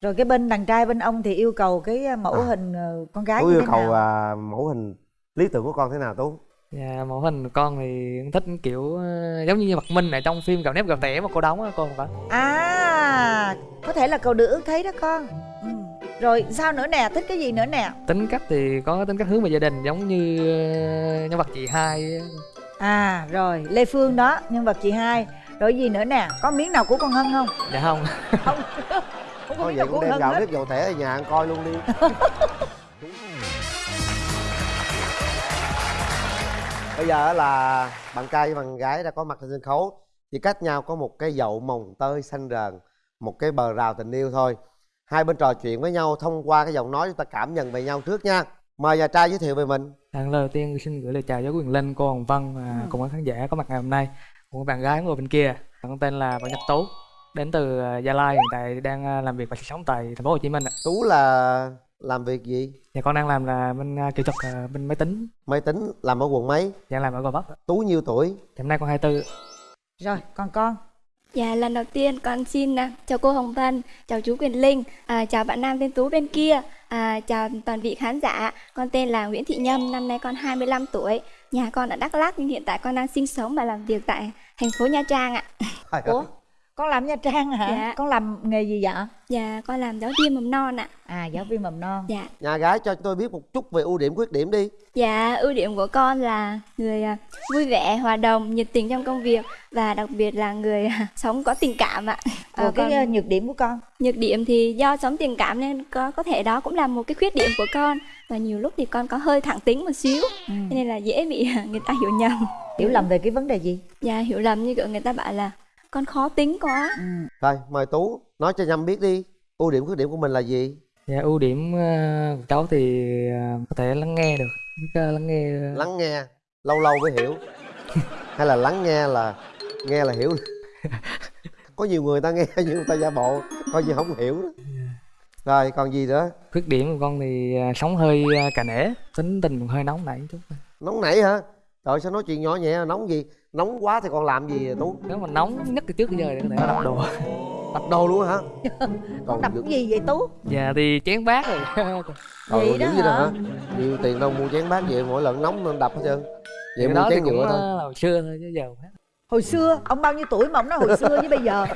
rồi cái bên đàn trai bên ông thì yêu cầu cái mẫu à. hình ờ, con gái tú như yêu thế cầu nào? à, mẫu hình lý tưởng của con thế nào tú? Dạ mẫu hình con thì thích kiểu ờ, giống như mặt minh ở trong phim gạo nếp gạo tẻ mà cô đóng á cô không phải à có thể là cầu được ước thấy đó con. Ừ. rồi sao nữa nè thích cái gì nữa nè? Tính cách thì có tính cách hướng về gia đình giống như ờ, nhân vật chị hai à rồi lê phương đó nhân vật chị hai. Rồi gì nữa nè có miếng nào của con hân không? Dạ không. Không thôi vậy cũng đem gạo hết. nếp dầu thẻ ở nhà ăn coi luôn đi. Bây giờ là bạn trai và bạn gái đã có mặt trên sân khấu. Chỉ cách nhau có một cái dậu mồng tơi xanh rờn một cái bờ rào tình yêu thôi. Hai bên trò chuyện với nhau thông qua cái giọng nói chúng ta cảm nhận về nhau trước nha. Mời nhà trai giới thiệu về mình. Lần À, đầu tiên xin gửi lời chào với quyền linh cô hồng vân và cùng các khán giả có mặt ngày hôm nay. Cùng bạn gái ngồi bên kia con tên là võ nhật tú đến từ ờ, gia lai hiện tại đang ờ, làm việc và sinh sống tại thành phố hồ chí minh ạ. Tú là làm việc gì? Dạ con đang làm là bên ờ, kỹ thuật bên máy tính. Máy tính làm ở quận mấy? Đang làm ở gò vấp tú nhiêu tuổi? Thì hôm nay con 24 rồi còn con? Dạ, lần đầu tiên con xin à, chào cô Hồng Vân, chào chú Quyền Linh, à, chào bạn Nam tên Tú bên kia, à, chào toàn vị khán giả. Con tên là Nguyễn Thị Nhâm, năm nay con 25 tuổi. Nhà con ở Đắk Lắk nhưng hiện tại con đang sinh sống và làm việc tại thành phố Nha Trang ạ. Ủa con làm nha trang hả Dạ. con làm nghề gì vậy Dạ, con làm giáo viên mầm non ạ. à giáo viên mầm non Dạ. nhà gái cho tôi biết một chút về ưu điểm khuyết điểm đi Dạ, ưu điểm của con là người à, vui vẻ, hòa đồng, nhiệt tình trong công việc và đặc biệt là người à, sống có tình cảm ạ. rồi Ờ, cái còn- ờ, nhược điểm của con Nhược điểm thì do sống tình cảm nên có có thể đó cũng là một cái khuyết điểm của con và nhiều lúc thì con có hơi thẳng tính một xíu ừ. cho nên là dễ bị người ta hiểu nhầm. hiểu lầm về cái vấn đề gì Và hiểu lầm như kiểu người ta bảo là con khó tính quá. ừ. rồi mời tú nói cho nhâm biết đi. Ưu điểm khuyết điểm của mình là gì? Dạ ưu điểm ờ, của cháu thì ờ, có thể lắng nghe được. Biết ờ, lắng nghe lắng nghe lâu lâu mới hiểu. Hay là lắng nghe là nghe là hiểu. Có nhiều người ta nghe nhưng người ta giả bộ coi như không hiểu đó. Rồi còn gì nữa? Khuyết điểm của con thì ờ, sống hơi ờ, cà nể. Tính tình hơi nóng nảy chút nóng nảy hả trời sao nói chuyện nhỏ nhẹ nóng gì? Nóng quá thì còn làm gì? Tú nếu mà nóng nhất từ trước tới giờ thì có thể đập đồ. Đập đồ luôn hả? Con đập cái gì vậy tú? Dạ thì chén bát rồi. Trời Vậy ơi, đó hả? hả? Nhiều tiền đâu mua chén bát vậy mỗi lần nóng nên đập hết trơn. Vậy mua chén nhựa thôi. ờ, hồi xưa thôi chứ giờ hết. hồi xưa? Ông bao nhiêu tuổi mà ông nói hồi xưa với bây giờ?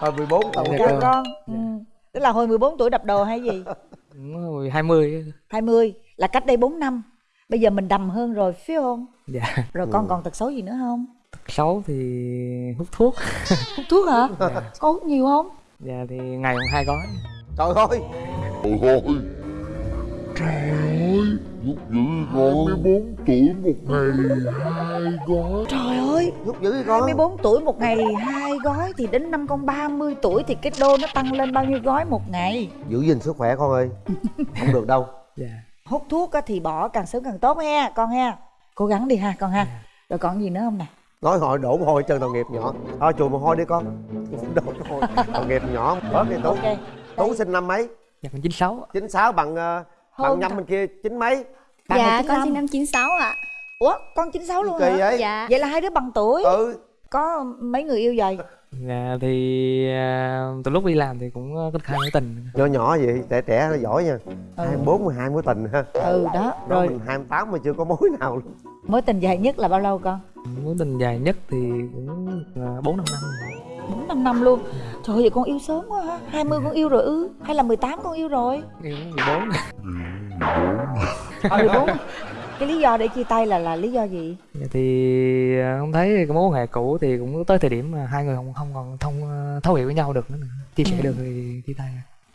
Thôi 14 tuổi Dạ, chào con. con ừ. tức là hồi 14 tuổi đập đồ hay gì? Cũng hồi 20 20 là cách đây 4 năm bây giờ mình đầm hơn rồi phải không? Dạ. Rồi con Ừ. còn tật xấu gì nữa không? Xấu thì hút thuốc. Hút thuốc hả? Có hút nhiều không? Dạ thì ngày còn hai gói. Trời ơi! Lúc giữ con 24 tuổi một ngày hai gói. Trời ơi! Giúp dữ vậy con 24 tuổi một ngày hai gói thì đến năm con 30 tuổi thì cái đô nó tăng lên bao nhiêu gói một ngày? Giữ gìn sức khỏe con ơi. Không được đâu. Dạ hút thuốc á thì bỏ càng sớm càng tốt ha con ha. Cố gắng đi ha con ha. Rồi còn gì nữa không nè? Nói hồi đổ mồ hôi chân đồng nghiệp nhỏ. Thôi chùi mồ hôi đi con. Đổ mồ hôi. Đồng nghiệp nhỏ. Bớt đi tú. Ok. Tú sinh năm mấy? Dạ 96 chín sáu bằng ờ, bằng Hơn nhâm bên kia chín mấy? Bạn dạ, con 95. sinh năm 96 ạ. ủa con 96 luôn kỳ hả? vậy? Dạ. vậy là hai đứa bằng tuổi. Ừ. Có mấy người yêu rồi dạ thì à, từ lúc đi làm thì cũng ờ, có khai mối tình. Nhỏ nhỏ vậy trẻ trẻ nó giỏi nha. Hai bốn mười hai mối tình ha. Ừ đó rồi rồi. mình hai tám mà chưa có mối nào luôn. Mối tình dài nhất là bao lâu con? Mối tình dài nhất thì cũng ờ, bốn năm năm bốn năm năm luôn. Trời ơi vậy con yêu sớm quá ha. 20 con yêu rồi ư? Hay là 18 con yêu rồi? Yêu 14 14 cái lý do để chia tay là là lý do gì? Thì ờ, không thấy cái mối quan hệ cũ thì cũng tới thời điểm mà hai người không không còn thông ờ, thấu hiểu với nhau được nữa. Chia sẻ Ừ. được thì chia tay.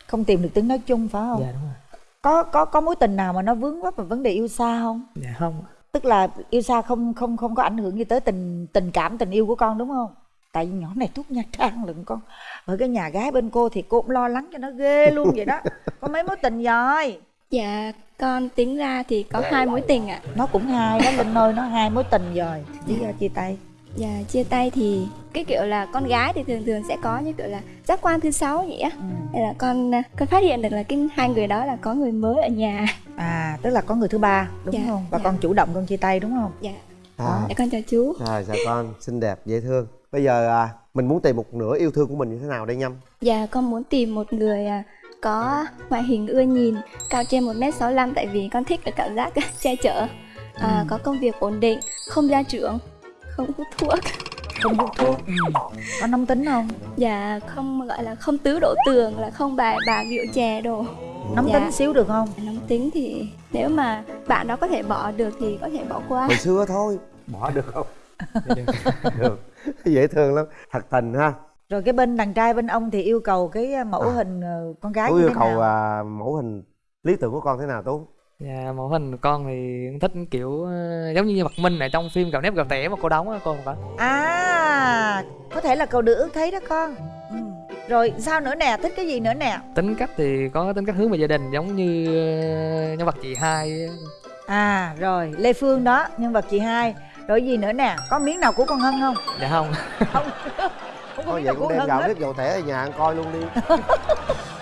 Không tìm được tiếng nói chung phải không? Dạ đúng rồi. Có có có mối tình nào mà nó vướng vấp vào vấn đề yêu xa không? Dạ không. Tức là yêu xa không không không có ảnh hưởng gì tới tình tình cảm tình yêu của con đúng không? Tại vì nhỏ này thuốc nha trang lận con. Ở cái nhà gái bên cô thì cô cũng lo lắng cho nó ghê luôn vậy đó. Có mấy mối tình rồi Dạ, con tính ra thì có hai mối tình ạ. nó cũng hai đó linh ơi nó hai mối tình rồi lý do chia tay Dạ, chia tay thì cái kiểu là con gái thì thường thường sẽ có như kiểu là giác quan thứ sáu vậy á. ừ. Nên là con con phát hiện được là cái hai người đó là có người mới ở nhà. à tức là có người thứ ba đúng Dạ, không và dạ. con chủ động con chia tay đúng không Dạ, à, để con chào chú. rồi chào con xinh đẹp dễ thương bây giờ à, mình muốn tìm một nửa yêu thương của mình như thế nào đây nhâm Dạ con muốn tìm một người à, có ngoại hình ưa nhìn, cao trên 1m65 tại vì con thích cái cảm giác che chở. À, có công việc ổn định, không gia trưởng, không hút thuốc. không hút thuốc ừ. có nóng tính không Dạ không gọi là không tứ đổ tường là không bài bà rượu chè đồ. nóng Dạ. tính xíu được không Nóng tính thì nếu mà bạn đó có thể bỏ được thì có thể bỏ qua. hồi xưa thôi bỏ được không được dễ thương lắm thật tình ha rồi cái bên đàn trai bên ông thì yêu cầu cái uh, mẫu À. hình ờ, con gái tú như yêu thế cầu nào à, mẫu hình lý tưởng của con thế nào tú Dạ, mẫu hình con thì thích kiểu ờ, giống như Mạc Minh ở trong phim Gạo nếp gạo tẻ mà cô đóng á con không có. à có thể là cầu được ước thấy đó con ừ. rồi sao nữa nè thích cái gì nữa nè Tính cách thì có tính cách hướng về gia đình giống như ờ, nhân vật chị hai à rồi lê phương đó nhân vật chị hai rồi gì nữa nè có miếng nào của con hân không Dạ không. không thôi vậy cũng đem gạo nếp gạo tẻ ở nhà ăn coi luôn đi.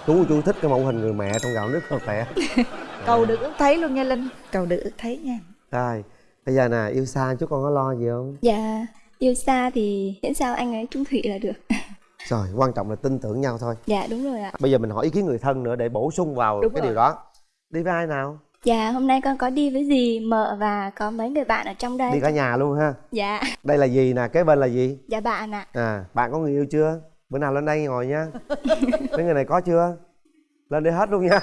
Chú chú thích cái mẫu hình người mẹ trong gạo nếp gạo tẻ. Cầu được ước thấy luôn nha linh. Cầu được ước thấy nha. Rồi bây giờ nè yêu xa chú con có lo gì không? Dạ yêu xa thì miễn sao anh ấy trung thủy là được. rồi quan trọng là tin tưởng nhau thôi. Dạ đúng rồi ạ. bây giờ mình hỏi ý kiến người thân nữa để bổ sung vào Đúng cái rồi. điều đó. Đi với ai nào Dạ hôm nay con có đi với dì, mợ và có mấy người bạn ở trong đây. đi cả nhà luôn ha. Dạ, đây là gì nè? Kế bên là gì? Dạ bạn ạ. à bạn có người yêu chưa? Bữa nào lên đây ngồi nha. Mấy người này có chưa? Lên đây hết luôn nha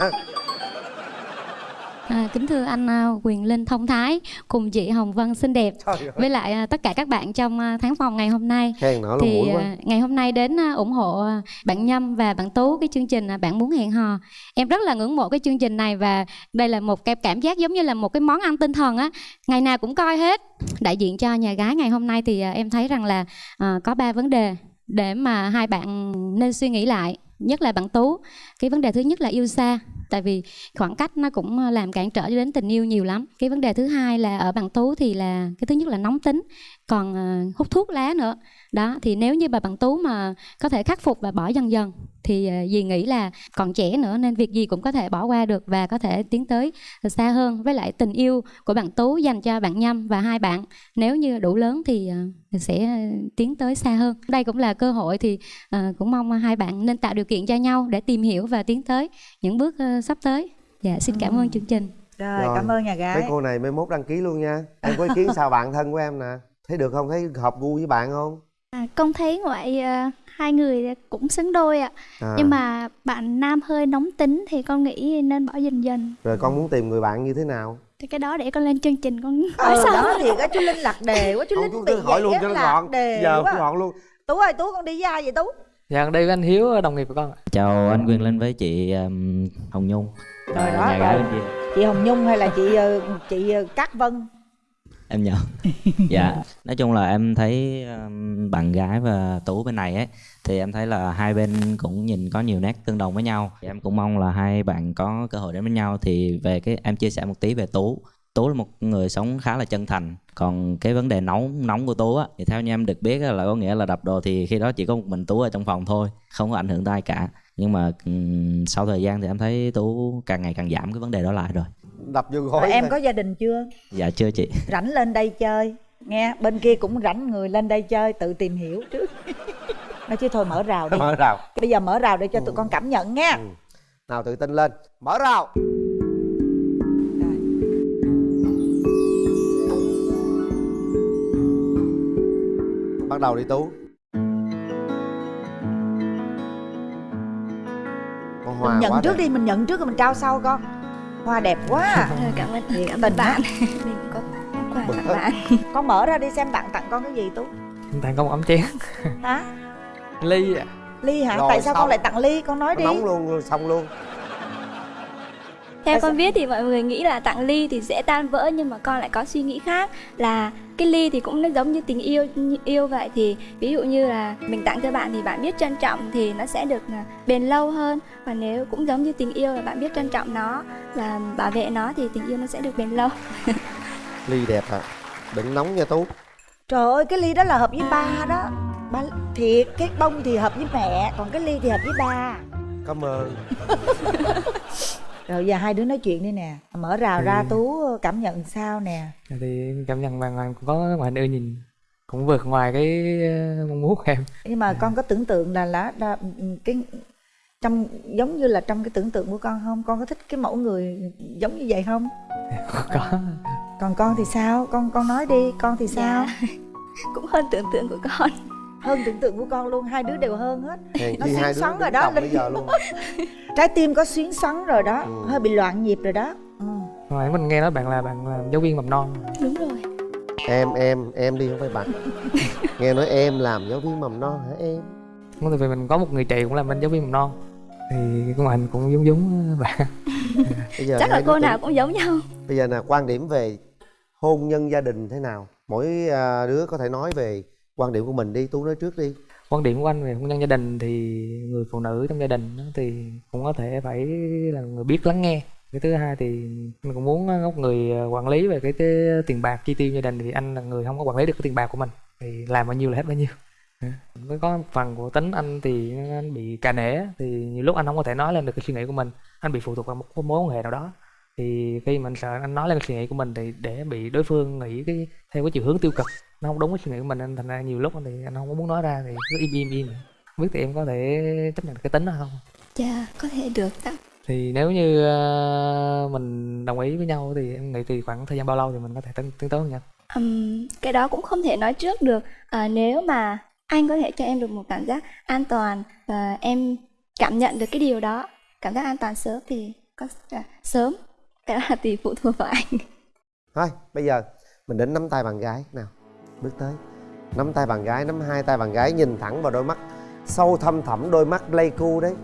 À, kính thưa anh à, Quyền Linh thông thái cùng chị Hồng Vân xinh đẹp. Với lại à, tất cả các bạn trong à, tháng phòng ngày hôm nay. Thì ngày hôm nay đến ủng hộ bạn Nhâm và bạn Tú cái chương trình bạn muốn hẹn hò. Em rất là ngưỡng mộ cái chương trình này và đây là một cái cảm giác giống như là một cái món ăn tinh thần á. Ngày nào cũng coi hết. Đại diện cho nhà gái ngày hôm nay thì em thấy rằng là có ba vấn đề để mà hai bạn nên suy nghĩ lại. Nhất là bạn Tú. Cái vấn đề thứ nhất là yêu xa tại vì khoảng cách nó cũng ờ, làm cản trở đến tình yêu nhiều lắm. Cái vấn đề thứ hai là ở bạn tú thì là, cái thứ nhất là nóng tính, còn ờ, hút thuốc lá nữa. Đó, thì nếu như bà bạn tú mà có thể khắc phục và bỏ dần dần thì ờ, dì nghĩ là còn trẻ nữa nên việc gì cũng có thể bỏ qua được và có thể tiến tới xa hơn. Với lại tình yêu của bạn tú dành cho bạn nhâm và hai bạn nếu như đủ lớn thì ờ, sẽ tiến tới xa hơn. Đây cũng là cơ hội thì ờ, cũng mong hai bạn nên tạo điều kiện cho nhau để tìm hiểu và tiến tới những bước ờ, sắp tới. Dạ xin cảm ơn chương trình. Rồi, Rồi, cảm ơn nhà mấy gái cô này mai mốt đăng ký luôn nha. Em có ý kiến sao bạn thân của em nè. Thấy được không? Thấy hợp gu với bạn không À, con thấy ngoại ờ, hai người cũng xứng đôi ạ. À, nhưng mà bạn nam hơi nóng tính thì con nghĩ nên bỏ dần dần. Rồi con muốn tìm người bạn như thế nào? Thì cái đó để con lên chương trình con hỏi ờ sau đó thì cái chú linh lạc đề quá chú Không, linh chú bị hỏi luôn cho nó á, lạc gọn đề giờ quá. cũng gọn luôn. Tú ơi tú con đi với ai vậy tú? Dạ đây với anh Hiếu đồng nghiệp của con ạ. chào anh Quyền Linh với chị um, Hồng Nhung. Rồi đó, nhà gái bên kia. Chị hồng nhung hay là chị ờ, chị ờ, cát vân em nhớ dạ. Nói chung là em thấy um, bạn gái và tú bên này ấy thì em thấy là hai bên cũng nhìn có nhiều nét tương đồng với nhau. Thì em cũng mong là hai bạn có cơ hội đến với nhau. Thì về cái em chia sẻ một tí về tú. Tú là một người sống khá là chân thành. Còn cái vấn đề nóng nóng của tú á thì theo như em được biết á, là có nghĩa là đập đồ thì khi đó chỉ có một mình tú ở trong phòng thôi không có ảnh hưởng tới ai cả. Nhưng mà sau thời gian thì em thấy tú càng ngày càng giảm cái vấn đề đó lại rồi đập vô rồi gối em thôi. có gia đình chưa? Dạ chưa chị. Rảnh lên đây chơi. Nghe bên kia cũng rảnh người lên đây chơi tự tìm hiểu. Trước nói chứ thôi mở rào đi. Mở rào. Bây giờ mở rào để cho tụi con cảm nhận nha. Ừ. nào tự tin lên. Mở rào. Bắt đầu đi tú. Con hoa mình nhận quá trước đẹp. đi mình nhận trước rồi mình trao sau con hoa đẹp quá. À. Cảm ơn Thiệt cảm ơn bạn. mình có quà tặng bạn. con mở ra đi xem bạn tặng con cái gì tú. Tặng con một ấm chén. hả? Ly ạ. ly hả? Rồi, tại sao xong. con lại tặng ly? Con nói Nó đi. nóng luôn xong luôn. Theo Tại con sao- biết thì mọi người nghĩ là tặng ly thì dễ tan vỡ nhưng mà con lại có suy nghĩ khác là cái ly thì cũng nó giống như tình yêu yêu vậy. Thì ví dụ như là mình tặng cho bạn thì bạn biết trân trọng thì nó sẽ được à, bền lâu hơn. Và nếu cũng giống như tình yêu là bạn biết trân trọng nó và bảo vệ nó thì tình yêu nó sẽ được bền lâu. Ly đẹp à đừng nóng nha tú. Trời ơi cái ly đó là hợp với ba đó. Ba thiệt cái bông thì hợp với mẹ còn cái ly thì hợp với ba. Cảm ơn rồi giờ hai đứa nói chuyện đi nè. Mở rào ra tú cảm nhận sao nè? Thì cảm nhận hoàng cũng có ngoại hình ưa nhìn. cũng vượt ngoài cái ờ, mong muốn của em. Nhưng mà con có tưởng tượng là là, là cái trong giống như là trong cái tưởng tượng của con không? Con có thích cái mẫu người giống như vậy không? Có. Còn con thì sao? Con con nói đi con thì sao? Dạ. cũng hơn tưởng tượng của con hơn tưởng tượng của con luôn hai đứa đều hơn hết. Hèn Nó xuyến xoắn rồi đó, Linh. bây giờ luôn. Trái tim có xuyến xoắn rồi đó. Ừ. hơi bị loạn nhịp rồi đó. Ừ. hồi mình nghe nói bạn là bạn là giáo viên mầm non. Đúng rồi. Em em em đi không phải bạn. Nghe nói em làm giáo viên mầm non hả em? Đúng tại vì mình có một người chị cũng làm bên giáo viên mầm non. Thì ngoại hình cũng giống giống bạn. Bây giờ chắc là cô nào cũng giống nhau. Bây giờ là quan điểm về hôn nhân gia đình thế nào? Mỗi à, đứa có thể nói về quan điểm của mình đi tú nói trước đi. Quan điểm của anh về hôn nhân gia đình thì người phụ nữ trong gia đình thì cũng có thể phải là người biết lắng nghe. Cái thứ hai thì mình cũng muốn ờ, góc người ờ, quản lý về cái, cái tiền bạc chi tiêu gia đình thì anh là người không có quản lý được cái tiền bạc của mình. Thì làm bao nhiêu là hết bao nhiêu. Mới có phần của tính anh thì anh bị cà nể thì nhiều lúc anh không có thể nói lên được cái suy nghĩ của mình. Anh bị phụ thuộc vào một mối quan hệ nào đó. Thì khi mình sợ anh nói lên cái suy nghĩ của mình thì để bị đối phương nghĩ cái theo cái chiều hướng tiêu cực nó không đúng với suy nghĩ của mình nên thành ra nhiều lúc thì anh không có muốn nói ra thì cứ im im im không biết thì em có thể chấp nhận được cái tính đó không? Dạ có thể được ạ thì nếu như ờ, mình đồng ý với nhau thì em nghĩ thì khoảng thời gian bao lâu thì mình có thể tiến tiến tới hôn nhân Ừm, cái đó cũng không thể nói trước được. À, nếu mà anh có thể cho em được một cảm giác an toàn và em cảm nhận được cái điều đó cảm giác an toàn sớm thì có à, sớm cái đó là tùy phụ thuộc vào anh. Thôi bây giờ mình đến nắm tay bạn gái nào bước tới. Nắm tay bạn gái nắm hai tay bạn gái nhìn thẳng vào đôi mắt. Sâu thâm thẳm đôi mắt pleiku đấy.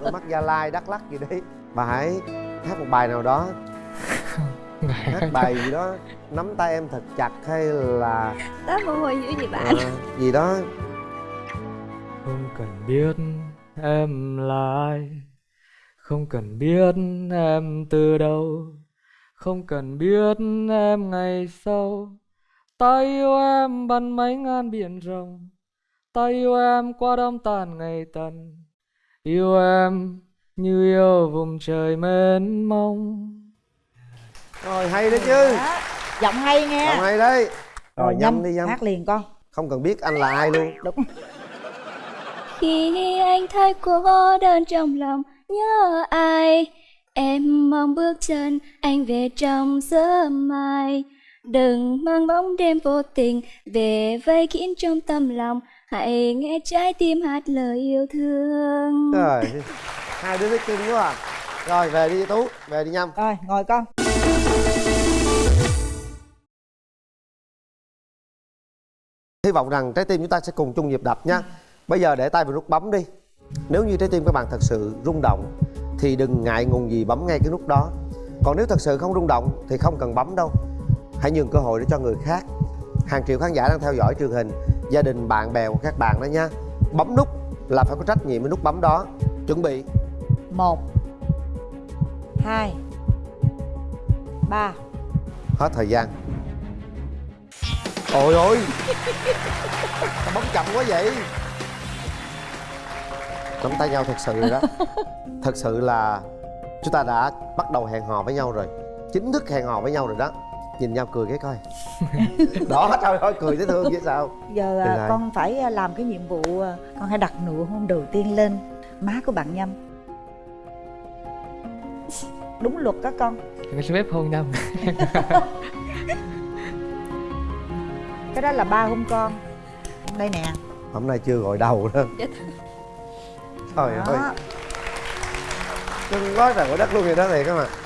Đôi mắt gia lai đắk lắc gì đấy. Bà hãy hát một bài nào đó. Hát bài gì đó. Nắm tay em thật chặt hay là đó mồ hôi dữ gì bạn? Ờ, gì đó. Không cần biết em là ai không cần biết em từ đâu. Không cần biết em ngày sau ta yêu em bằng mấy ngàn biển rộng ta yêu em qua đông tàn ngày tận yêu em như yêu vùng trời mênh mông. Rồi hay đấy chứ. Đó. giọng hay nghe. Giọng hay đấy. Rồi nhâm nhâm đi nhâm. hát liền con. Không cần biết anh là ai luôn. Đúng. Khi anh thấy cô đơn trong lòng nhớ ai? Em mong bước chân anh về trong sớm mai đừng mang bóng đêm vô tình về vây kín trong tâm lòng. Hãy nghe trái tim hát lời yêu thương. Trời hai đứa thích cưng quá à rồi về đi tú về đi nhâm rồi ngồi con. Hy vọng rằng trái tim chúng ta sẽ cùng chung nhịp đập nha. Bây giờ để tay vào nút bấm đi. Nếu như trái tim các bạn thật sự rung động thì đừng ngại ngùng gì bấm ngay cái nút đó. Còn nếu thật sự không rung động thì không cần bấm đâu hãy nhường cơ hội để cho người khác. Hàng triệu khán giả đang theo dõi truyền hình gia đình bạn bè của các bạn đó nha. Bấm nút là phải có trách nhiệm với nút bấm đó. Chuẩn bị. Một hai ba. Hết thời gian. Ôi ôi. Bấm chậm quá vậy. Nắm tay nhau thật sự rồi đó. Thật sự là chúng ta đã bắt đầu hẹn hò với nhau rồi. Chính thức hẹn hò với nhau rồi đó nhìn nhau cười cái coi. Đó trời ơi cười thấy thương chứ sao? Giờ Từ à, con phải à, làm cái nhiệm vụ à, con hãy đặt nụ hôn đầu tiên lên má của bạn nhâm. Đúng luật các con. Cái xin phép hôn nhau cái đó là ba hôn con. Đây nè. Hôm nay chưa gọi đầu đó. Trời ơi. Đó cưng quá trời quả đất luôn vậy đó thiệt các bạn